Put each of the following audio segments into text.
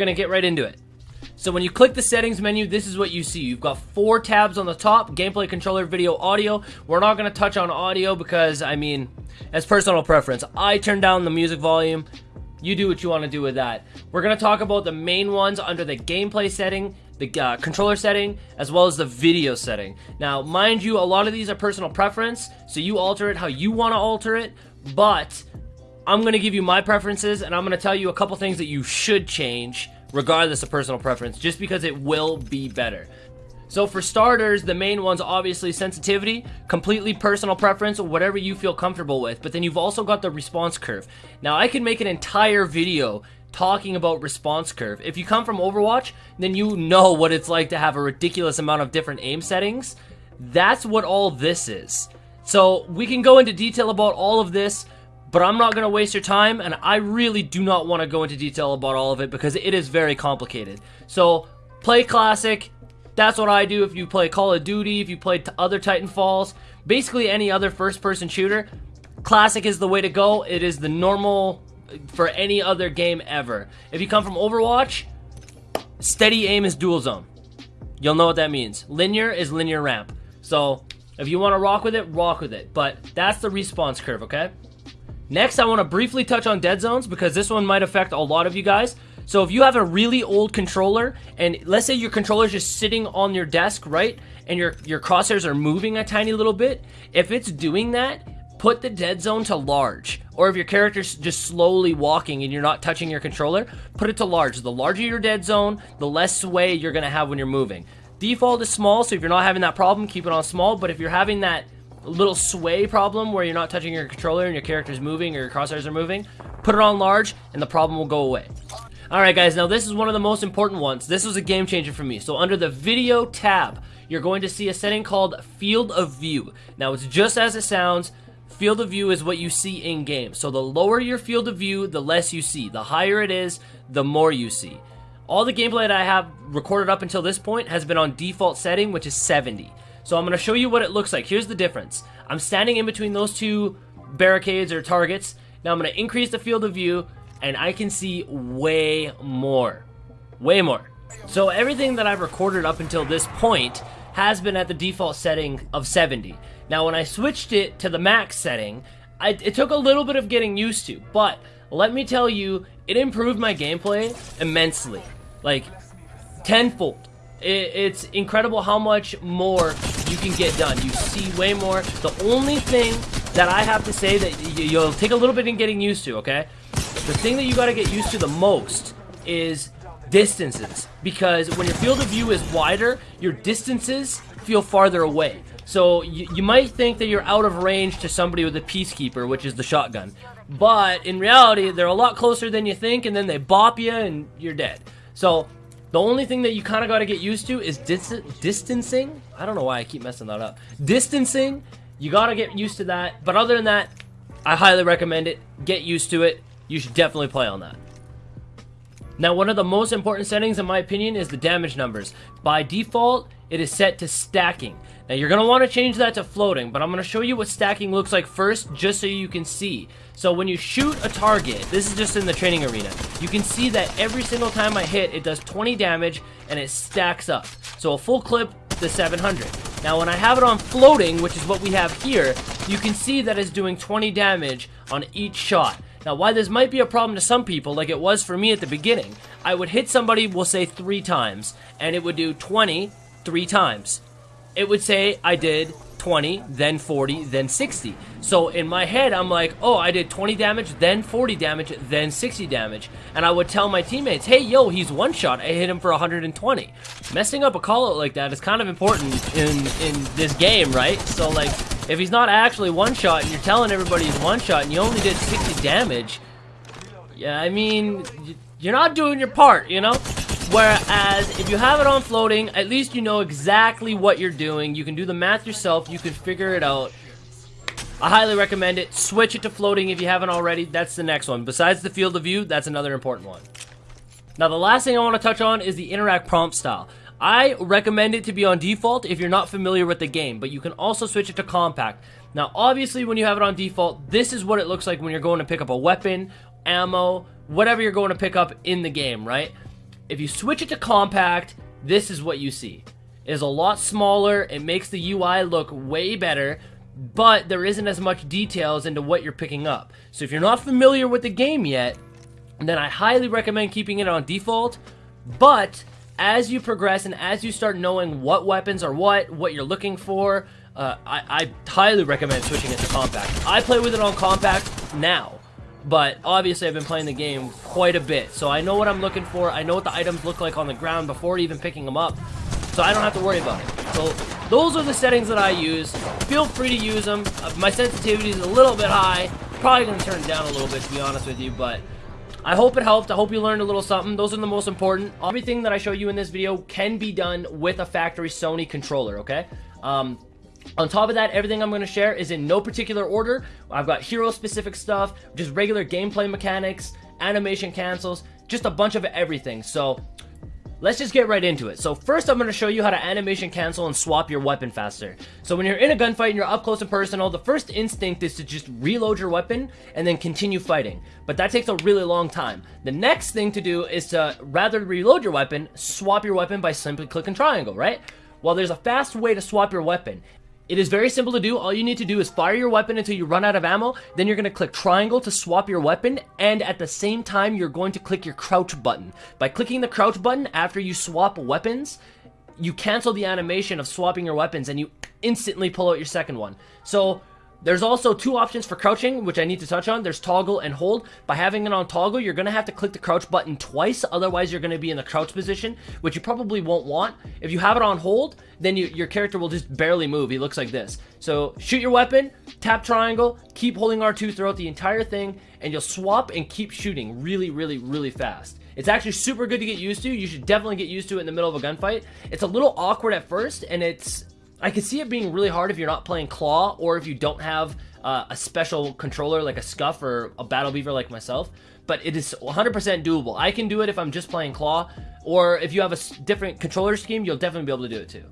we're gonna get right into it. So when you click the settings menu, this is what you see. You've got four tabs on the top, gameplay, controller, video, audio. We're not gonna touch on audio because, I mean, as personal preference. I turn down the music volume. You do what you want to do with that. We're going to talk about the main ones under the gameplay setting, the uh, controller setting, as well as the video setting. Now, mind you, a lot of these are personal preference, so you alter it how you want to alter it, but I'm going to give you my preferences, and I'm going to tell you a couple things that you should change, regardless of personal preference, just because it will be better. So for starters, the main one's obviously sensitivity, completely personal preference, whatever you feel comfortable with. But then you've also got the response curve. Now I can make an entire video talking about response curve. If you come from Overwatch, then you know what it's like to have a ridiculous amount of different aim settings. That's what all this is. So we can go into detail about all of this, but I'm not going to waste your time, and I really do not want to go into detail about all of it because it is very complicated. So play Classic, that's what I do if you play Call of Duty, if you play other Titanfalls, basically any other first-person shooter. Classic is the way to go. It is the normal uh, for any other game ever. If you come from Overwatch, steady aim is dual zone. You'll know what that means. Linear is linear ramp. So if you want to rock with it, rock with it. But that's the response curve, okay? Next, I want to briefly touch on dead zones because this one might affect a lot of you guys. So if you have a really old controller, and let's say your controller is just sitting on your desk, right? And your, your crosshairs are moving a tiny little bit, if it's doing that, put the dead zone to large. Or if your character's just slowly walking and you're not touching your controller, put it to large. The larger your dead zone, the less sway you're gonna have when you're moving. Default is small, so if you're not having that problem, keep it on small, but if you're having that little sway problem where you're not touching your controller and your character's moving or your crosshairs are moving, put it on large and the problem will go away. Alright guys, now this is one of the most important ones. This was a game changer for me. So under the video tab, you're going to see a setting called field of view. Now it's just as it sounds, field of view is what you see in game. So the lower your field of view, the less you see. The higher it is, the more you see. All the gameplay that I have recorded up until this point has been on default setting, which is 70. So I'm going to show you what it looks like. Here's the difference. I'm standing in between those two barricades or targets. Now I'm going to increase the field of view and I can see way more. Way more. So everything that I've recorded up until this point has been at the default setting of 70. Now when I switched it to the max setting, I, it took a little bit of getting used to, but let me tell you, it improved my gameplay immensely. Like, tenfold. It, it's incredible how much more you can get done. You see way more. The only thing that I have to say that you'll take a little bit in getting used to, okay? The thing that you gotta get used to the most is distances. Because when your field of view is wider, your distances feel farther away. So you, you might think that you're out of range to somebody with a Peacekeeper, which is the shotgun. But in reality, they're a lot closer than you think, and then they bop you and you're dead. So the only thing that you kind of got to get used to is dis distancing. I don't know why I keep messing that up. Distancing, you got to get used to that. But other than that, I highly recommend it. Get used to it you should definitely play on that. Now, one of the most important settings, in my opinion, is the damage numbers. By default, it is set to stacking. Now, you're going to want to change that to floating, but I'm going to show you what stacking looks like first, just so you can see. So when you shoot a target, this is just in the training arena, you can see that every single time I hit, it does 20 damage, and it stacks up. So a full clip, the 700. Now, when I have it on floating, which is what we have here, you can see that it's doing 20 damage on each shot. Now, why this might be a problem to some people, like it was for me at the beginning, I would hit somebody, we'll say three times, and it would do 20 three times. It would say I did 20, then 40, then 60. So in my head, I'm like, oh, I did 20 damage, then 40 damage, then 60 damage. And I would tell my teammates, hey, yo, he's one shot. I hit him for 120. Messing up a call out like that is kind of important in, in this game, right? So, like, if he's not actually one shot and you're telling everybody he's one shot and you only did 60 damage, yeah, I mean, you're not doing your part, you know? Whereas, if you have it on floating, at least you know exactly what you're doing. You can do the math yourself. You can figure it out. I highly recommend it. Switch it to floating if you haven't already. That's the next one. Besides the field of view, that's another important one. Now, the last thing I want to touch on is the interact prompt style. I recommend it to be on default if you're not familiar with the game, but you can also switch it to compact. Now, obviously, when you have it on default, this is what it looks like when you're going to pick up a weapon, ammo, whatever you're going to pick up in the game, right? If you switch it to compact, this is what you see. It is a lot smaller, it makes the UI look way better, but there isn't as much details into what you're picking up. So if you're not familiar with the game yet, then I highly recommend keeping it on default, but as you progress and as you start knowing what weapons are what, what you're looking for, uh, I, I highly recommend switching it to compact. I play with it on compact now, but obviously I've been playing the game quite a bit, so I know what I'm looking for, I know what the items look like on the ground before even picking them up, so I don't have to worry about it. So those are the settings that I use. Feel free to use them. Uh, my sensitivity is a little bit high. Probably going to turn it down a little bit, to be honest with you, but I hope it helped. I hope you learned a little something. Those are the most important. Everything that I show you in this video can be done with a factory Sony controller, okay? Um, on top of that, everything I'm going to share is in no particular order. I've got hero-specific stuff, just regular gameplay mechanics, animation cancels, just a bunch of everything. So Let's just get right into it. So first I'm going to show you how to animation cancel and swap your weapon faster. So when you're in a gunfight and you're up close and personal, the first instinct is to just reload your weapon and then continue fighting. But that takes a really long time. The next thing to do is to rather reload your weapon, swap your weapon by simply clicking triangle, right? Well, there's a fast way to swap your weapon. It is very simple to do. All you need to do is fire your weapon until you run out of ammo. Then you're going to click triangle to swap your weapon. And at the same time, you're going to click your crouch button. By clicking the crouch button after you swap weapons, you cancel the animation of swapping your weapons and you instantly pull out your second one. So there's also two options for crouching, which I need to touch on. There's toggle and hold. By having it on toggle, you're going to have to click the crouch button twice. Otherwise, you're going to be in the crouch position, which you probably won't want. If you have it on hold, then you, your character will just barely move. He looks like this. So shoot your weapon, tap triangle, keep holding R2 throughout the entire thing, and you'll swap and keep shooting really, really, really fast. It's actually super good to get used to. You should definitely get used to it in the middle of a gunfight. It's a little awkward at first, and it's I can see it being really hard if you're not playing Claw or if you don't have uh, a special controller like a Scuff or a Battle Beaver like myself, but it is 100% doable. I can do it if I'm just playing Claw, or if you have a different controller scheme, you'll definitely be able to do it too.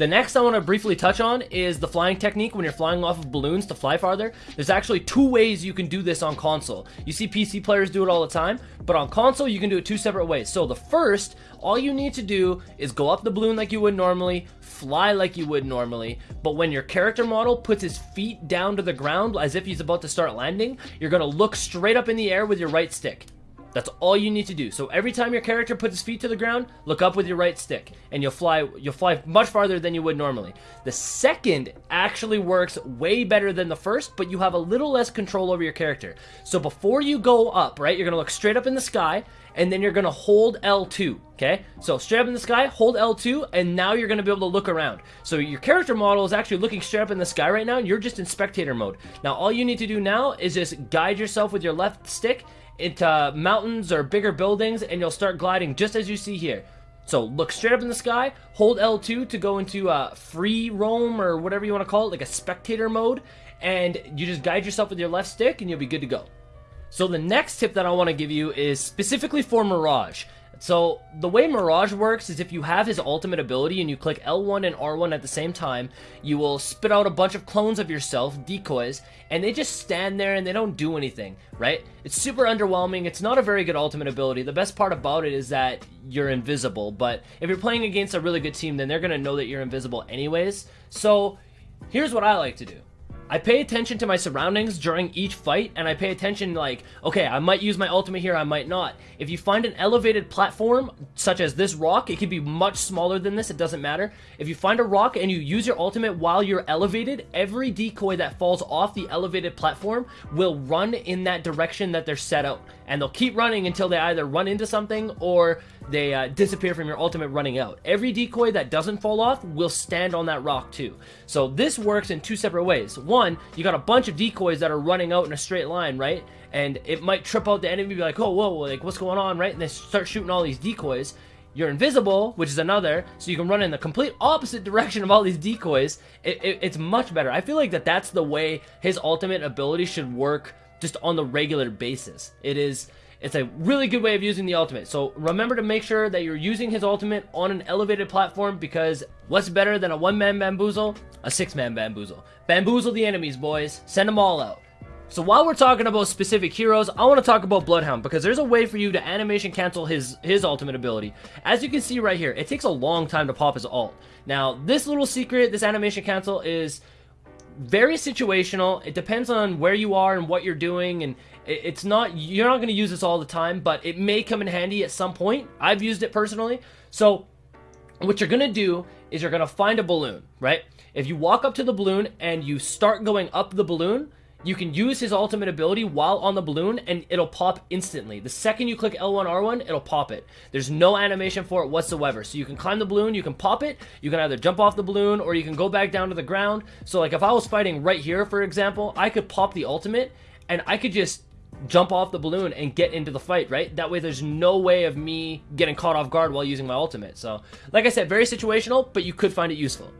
The next I want to briefly touch on is the flying technique when you're flying off of balloons to fly farther. There's actually two ways you can do this on console. You see PC players do it all the time, but on console you can do it two separate ways. So the first, all you need to do is go up the balloon like you would normally, fly like you would normally, but when your character model puts his feet down to the ground as if he's about to start landing, you're going to look straight up in the air with your right stick. That's all you need to do. So every time your character puts his feet to the ground, look up with your right stick, and you'll fly. You'll fly much farther than you would normally. The second actually works way better than the first, but you have a little less control over your character. So before you go up, right, you're gonna look straight up in the sky, and then you're gonna hold L2. Okay, so straight up in the sky, hold L2, and now you're gonna be able to look around. So your character model is actually looking straight up in the sky right now. And you're just in spectator mode. Now all you need to do now is just guide yourself with your left stick into mountains or bigger buildings and you'll start gliding just as you see here. So look straight up in the sky, hold L2 to go into a free roam or whatever you want to call it, like a spectator mode, and you just guide yourself with your left stick and you'll be good to go. So the next tip that I want to give you is specifically for Mirage. So the way Mirage works is if you have his ultimate ability and you click L1 and R1 at the same time, you will spit out a bunch of clones of yourself, decoys, and they just stand there and they don't do anything, right? It's super underwhelming. It's not a very good ultimate ability. The best part about it is that you're invisible, but if you're playing against a really good team, then they're going to know that you're invisible anyways. So here's what I like to do. I pay attention to my surroundings during each fight, and I pay attention like, okay, I might use my ultimate here, I might not. If you find an elevated platform, such as this rock, it could be much smaller than this, it doesn't matter. If you find a rock and you use your ultimate while you're elevated, every decoy that falls off the elevated platform will run in that direction that they're set out. And they'll keep running until they either run into something or they uh, disappear from your ultimate running out. Every decoy that doesn't fall off will stand on that rock too. So this works in two separate ways. One, you got a bunch of decoys that are running out in a straight line, right? And it might trip out the enemy, be like, oh, whoa, like what's going on, right? And they start shooting all these decoys. You're invisible, which is another, so you can run in the complete opposite direction of all these decoys. It, it, it's much better. I feel like that that's the way his ultimate ability should work just on the regular basis. It is it's a really good way of using the ultimate. So remember to make sure that you're using his ultimate on an elevated platform because what's better than a one-man bamboozle? A six-man bamboozle. Bamboozle the enemies, boys. Send them all out. So while we're talking about specific heroes, I want to talk about Bloodhound because there's a way for you to animation cancel his his ultimate ability. As you can see right here, it takes a long time to pop his ult. Now, this little secret, this animation cancel is very situational. It depends on where you are and what you're doing and it's not you're not going to use this all the time, but it may come in handy at some point. I've used it personally. So what you're going to do is you're going to find a balloon, right? If you walk up to the balloon and you start going up the balloon, you can use his ultimate ability while on the balloon and it'll pop instantly. The second you click L1, R1, it'll pop it. There's no animation for it whatsoever. So you can climb the balloon, you can pop it, you can either jump off the balloon or you can go back down to the ground. So like if I was fighting right here, for example, I could pop the ultimate and I could just jump off the balloon and get into the fight, right? That way there's no way of me getting caught off guard while using my ultimate. So like I said, very situational, but you could find it useful.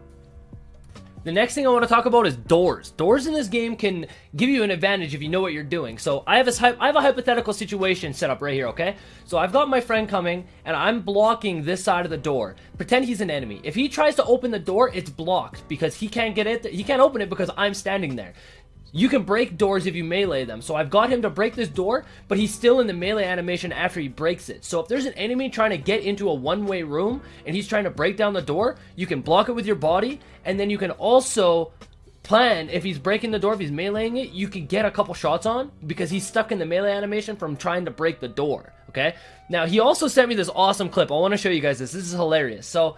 The next thing I want to talk about is doors. Doors in this game can give you an advantage if you know what you're doing. So I have a I have a hypothetical situation set up right here, okay? So I've got my friend coming and I'm blocking this side of the door. Pretend he's an enemy. If he tries to open the door, it's blocked because he can't get it. He can't open it because I'm standing there. You can break doors if you melee them. So I've got him to break this door, but he's still in the melee animation after he breaks it. So if there's an enemy trying to get into a one-way room and he's trying to break down the door, you can block it with your body, and then you can also plan if he's breaking the door, if he's meleeing it, you can get a couple shots on because he's stuck in the melee animation from trying to break the door, okay? Now, he also sent me this awesome clip. I want to show you guys this. This is hilarious. So,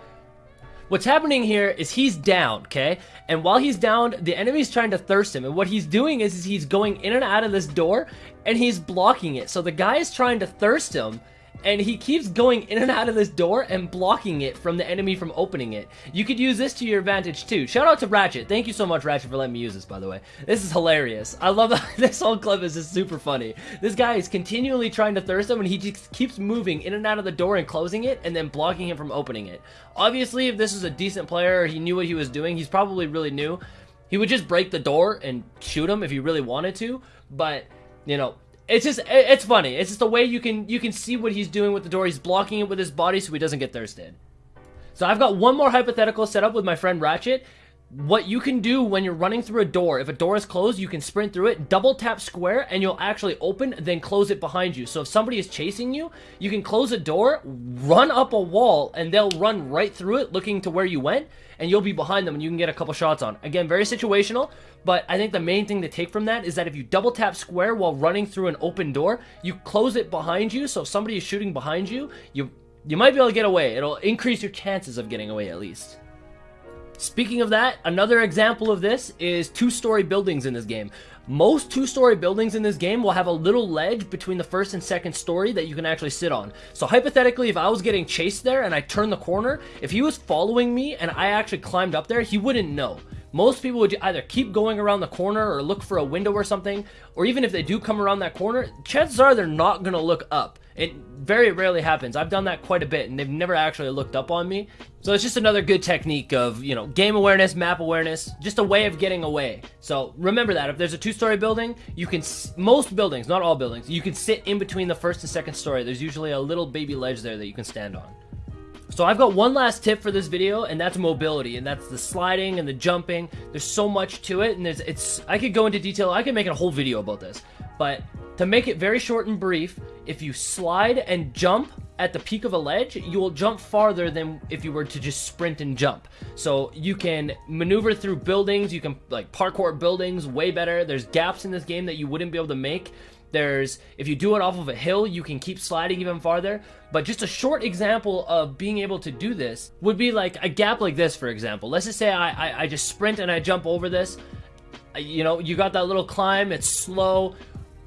What's happening here is he's down, okay? And while he's down, the enemy's trying to thirst him. And what he's doing is, is he's going in and out of this door and he's blocking it. So the guy is trying to thirst him and he keeps going in and out of this door and blocking it from the enemy from opening it. You could use this to your advantage too. Shout out to Ratchet. Thank you so much, Ratchet, for letting me use this, by the way. This is hilarious. I love this whole clip is just super funny. This guy is continually trying to thirst him and he just keeps moving in and out of the door and closing it and then blocking him from opening it. Obviously, if this was a decent player, he knew what he was doing, he's probably really new. He would just break the door and shoot him if he really wanted to, but, you know, it's just it's funny. It's just the way you can you can see what he's doing with the door. He's blocking it with his body so he doesn't get thirsted. So I've got one more hypothetical set up with my friend Ratchet. What you can do when you're running through a door, if a door is closed, you can sprint through it, double tap square, and you'll actually open, then close it behind you. So if somebody is chasing you, you can close a door, run up a wall, and they'll run right through it looking to where you went, and you'll be behind them and you can get a couple shots on. Again, very situational, but I think the main thing to take from that is that if you double tap square while running through an open door, you close it behind you, so if somebody is shooting behind you, you you might be able to get away. It'll increase your chances of getting away at least. Speaking of that, another example of this is two-story buildings in this game. Most two-story buildings in this game will have a little ledge between the first and second story that you can actually sit on. So hypothetically, if I was getting chased there and I turned the corner, if he was following me and I actually climbed up there, he wouldn't know. Most people would either keep going around the corner or look for a window or something, or even if they do come around that corner, chances are they're not going to look up. It very rarely happens. I've done that quite a bit, and they've never actually looked up on me. So it's just another good technique of, you know, game awareness, map awareness, just a way of getting away. So remember that. If there's a two-story building, you can, most buildings, not all buildings, you can sit in between the first and second story. There's usually a little baby ledge there that you can stand on. So I've got one last tip for this video, and that's mobility, and that's the sliding and the jumping. There's so much to it, and there's it's. I could go into detail. I could make a whole video about this, but to make it very short and brief, if you slide and jump at the peak of a ledge, you will jump farther than if you were to just sprint and jump. So you can maneuver through buildings, you can like parkour buildings way better. There's gaps in this game that you wouldn't be able to make there's, if you do it off of a hill, you can keep sliding even farther. But just a short example of being able to do this would be like a gap like this, for example. Let's just say I, I, I just sprint and I jump over this. You know, you got that little climb, it's slow.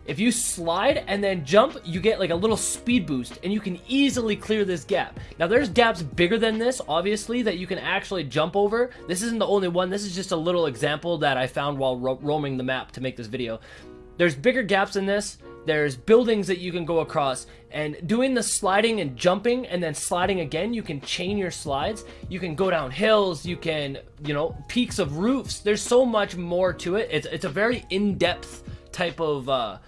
If you slide and then jump, you get like a little speed boost and you can easily clear this gap. Now there's gaps bigger than this, obviously, that you can actually jump over. This isn't the only one. This is just a little example that I found while ro roaming the map to make this video. There's bigger gaps in this. There's buildings that you can go across. And doing the sliding and jumping and then sliding again, you can chain your slides. You can go down hills. You can, you know, peaks of roofs. There's so much more to it. It's, it's a very in-depth type of, uh,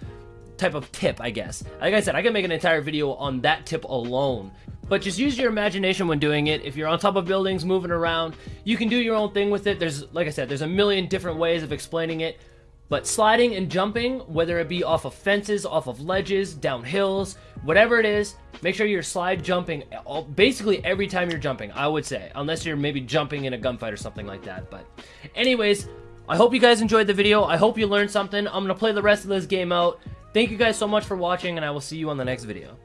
type of tip, I guess. Like I said, I can make an entire video on that tip alone. But just use your imagination when doing it. If you're on top of buildings, moving around, you can do your own thing with it. There's, like I said, there's a million different ways of explaining it. But sliding and jumping, whether it be off of fences, off of ledges, down hills, whatever it is, make sure you're slide jumping all, basically every time you're jumping, I would say. Unless you're maybe jumping in a gunfight or something like that. But anyways, I hope you guys enjoyed the video. I hope you learned something. I'm going to play the rest of this game out. Thank you guys so much for watching, and I will see you on the next video.